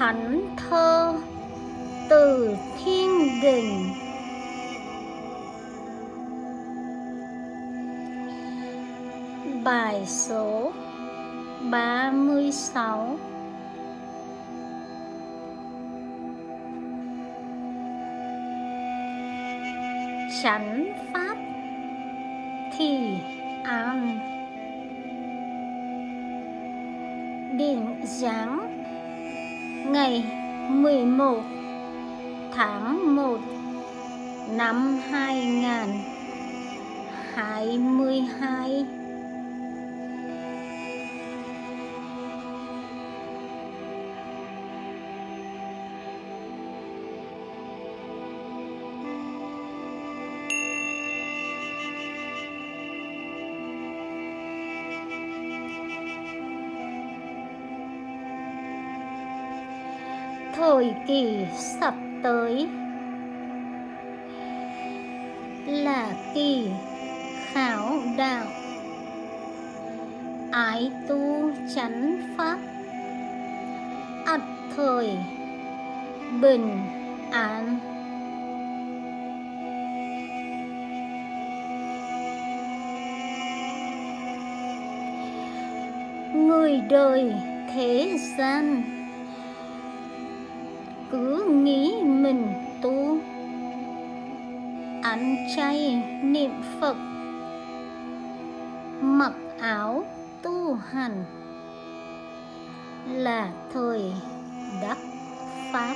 thánh thơ từ thiên đình. Bài số 36 chánh pháp thì an. Định dáng ngày 11 tháng 1 năm 2022 thời kỳ sắp tới là kỳ khảo đạo. Ái tu chánh pháp, ắt thời bình an. Người đời thế gian cứ nghĩ mình tu. Ăn chay niệm phật. Mặc áo tu hành là thời đắc pháp.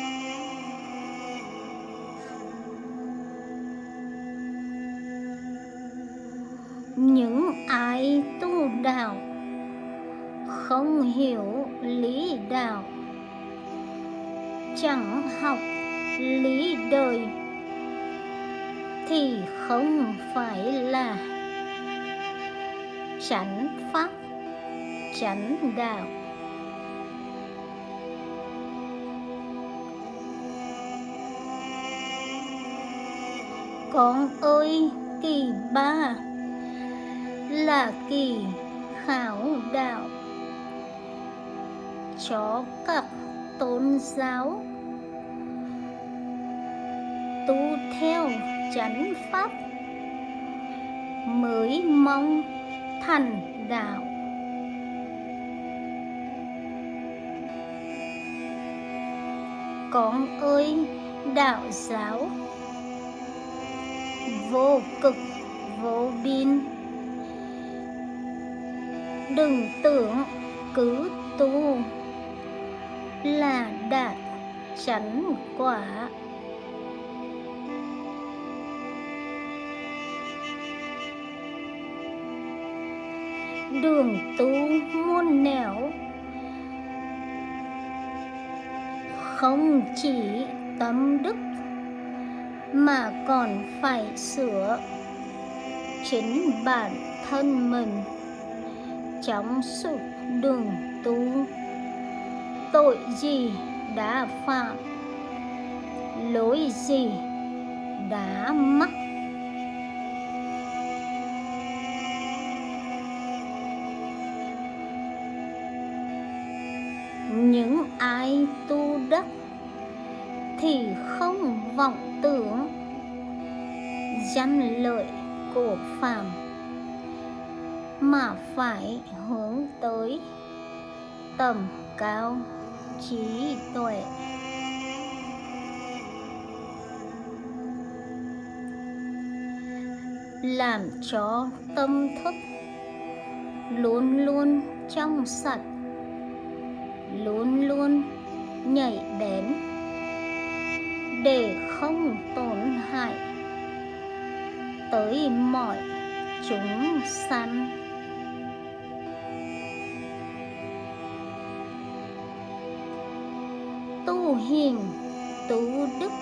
Những ai tu đạo không hiểu lý đạo chẳng học lý đời. Thì không phải là chánh pháp, chánh đạo. Con ơi, kỳ ba, là kỳ khảo đạo. Cho các tôn giáo. Tu theo chánh pháp mới mong thành đạo. Con ơi, đạo giáo, vô cực, vô biên. Đừng tưởng cứ tu là đạt chánh quả. Đường tu muôn nẻo, không chỉ tâm đức mà còn phải sửa chính bản thân mình trong suốt đường tu tội gì đã phạm? Lỗi gì đã mắc? Những ai tu đắc thì không vọng tưởng. Danh lợi của phàm mà phải hướng tới tầm cao trí tuệ làm cho tâm thức luôn luôn trong sạch, luôn luôn nhảy bén, để không tổn hại tới mọi chúng sanh. Tu hiền tu đức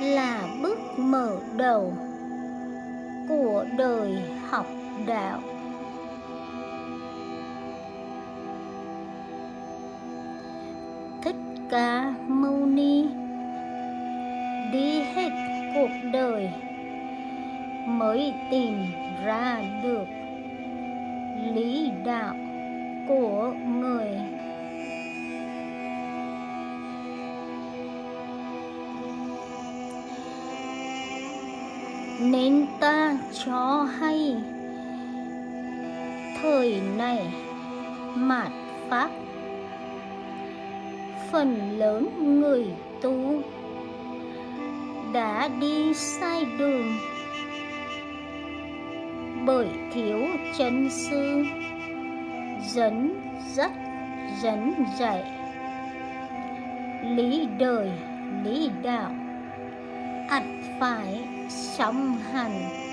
là bước mở đầu của đời học đạo. Thích ca mâu ni, đi hết cuộc đời mới tìm ra được lý đạo. Nên ta cho hay. Thời này, mạt pháp, phần lớn người tu đã đi sai đường. Bởi thiếu chân sư, dẫn dắt, dẫn dạy. Lý đời, lý đạo, ắt phải song hành.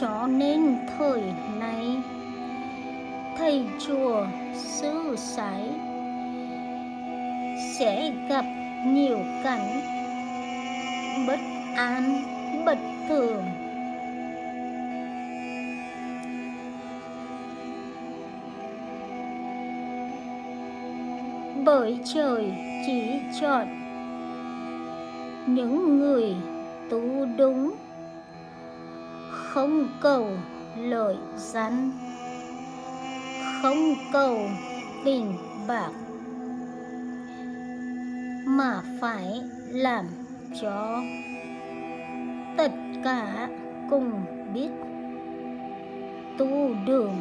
Cho nên thời nay thầy chùa sư sái sẽ gặp nhiều cảnh bất an, bất thường. Bởi trời chỉ chọn những người tu đúng, không cầu lợi danh không cầu tiền bạc, mà phải làm cho tất cả cùng biết tu đường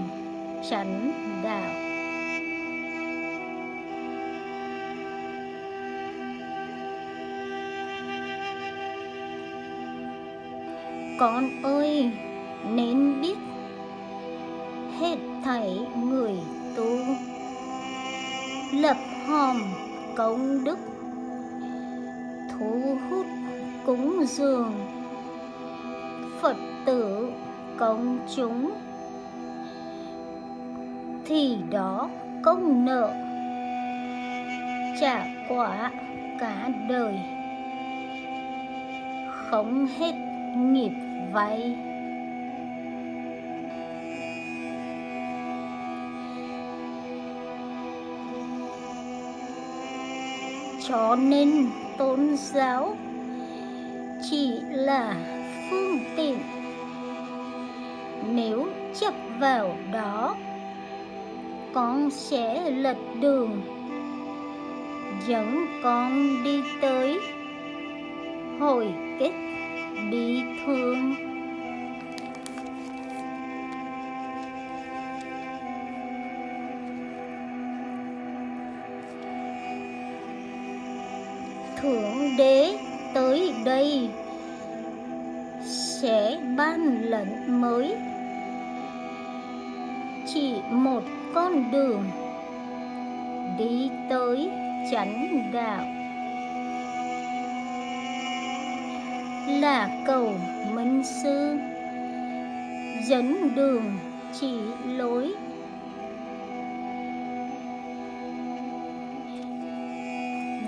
chánh đạo. Con ơi, nên biết hết thảy người tu. Lập hòm công đức, thu hút cúng dường. Phật tử công chúng, thì đó công nợ. Trả quả cả đời. Không hết nghiệp vậy cho nên tôn giáo chỉ là phương tiện. Nếu chấp vào đó, con sẽ lật đường, dẫn con đi tới hồi kết bị thương. Thượng đế tới đây sẽ ban lệnh mới. Chỉ một con đường đi tới chánh đạo. Là cầu minh sư. Dẫn đường chỉ lối.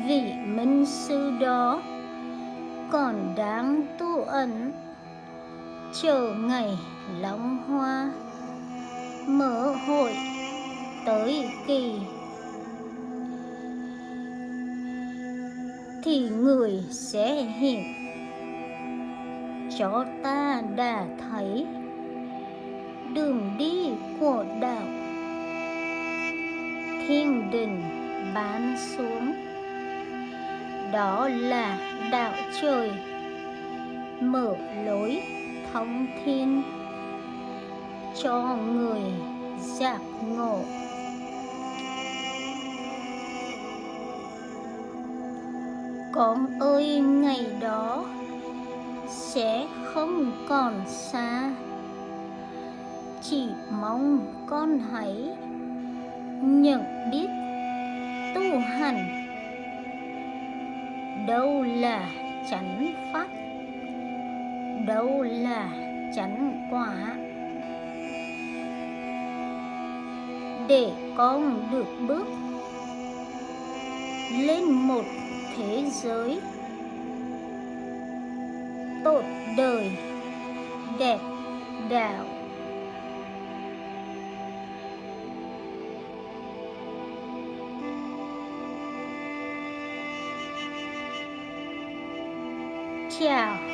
Vị minh sư đó còn đang tu ẩn. Chờ ngày long hoa mở hội tới kỳ. Thì người sẽ hiện cho ta đã thấy. Đường đi của đạo. Thiên đình bán xuống. Đó là đạo trời. Mở lối thông thiên. Cho người giác ngộ. Con ơi, ngày đó sẽ không còn xa. Chỉ mong con hãy nhận biết tu hành. Đâu là chánh pháp, đâu là chánh quả. Để con được bước lên một thế giới tốt đời đẹp đạo. Chào.